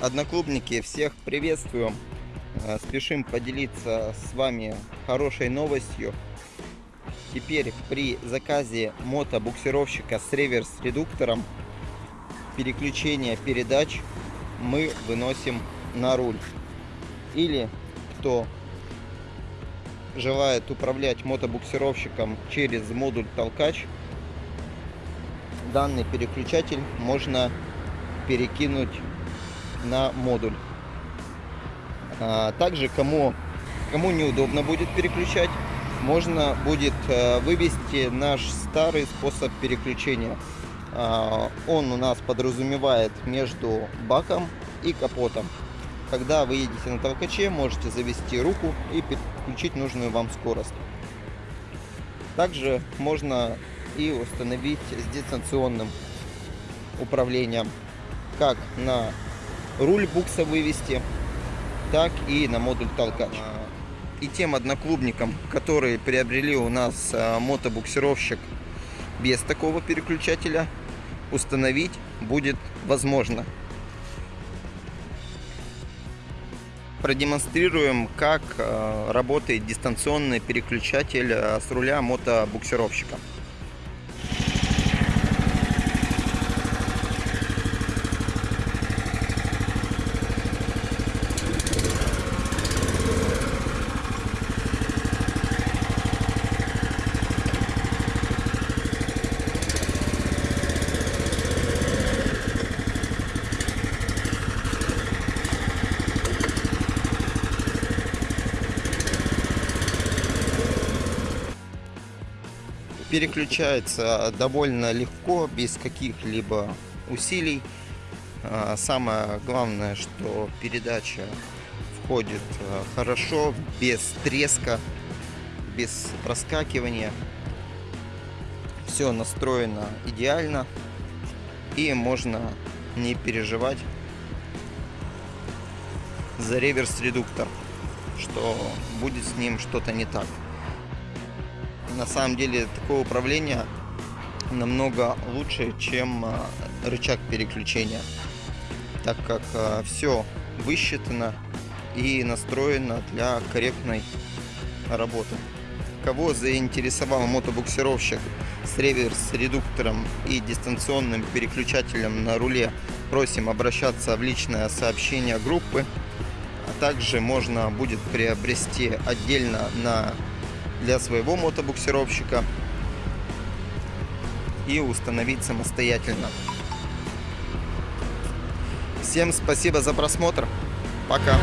Одноклубники, всех приветствуем. Э, Спешим поделиться с вами хорошей новостью. Теперь при заказе мотобуксировщика с реверс-редуктором переключение передач мы выносим на руль. Или кто желает управлять мотобуксировщиком через модуль толкач, данный переключатель можно перекинуть на модуль. А, также кому, кому неудобно будет переключать, можно будет э, вывести наш старый способ переключения. А, он у нас подразумевает между баком и капотом. Когда вы едете на толкаче, можете завести руку и переключить нужную вам скорость. Также можно и установить с дистанционным управлением как на руль букса вывести, так и на модуль толкач. И тем одноклубникам, которые приобрели у нас а, мотобуксировщик без такого переключателя, установить будет возможно. Продемонстрируем, как а, работает дистанционный переключатель а, с руля мотобуксировщика. Переключается довольно легко, без каких-либо усилий. А, самое главное, что передача входит а, хорошо, без треска, без проскакивания. Все настроено идеально и можно не переживать за реверс-редуктор, что будет с ним что-то не так на самом деле такое управление намного лучше, чем а, рычаг переключения, так как а, все высчитано и настроено для корректной работы. Кого заинтересовал мотобуксировщик с реверс-редуктором и дистанционным переключателем на руле, просим обращаться в личное сообщение группы. А также можно будет приобрести отдельно на для своего мотобуксировщика и установить самостоятельно. Всем спасибо за просмотр. Пока.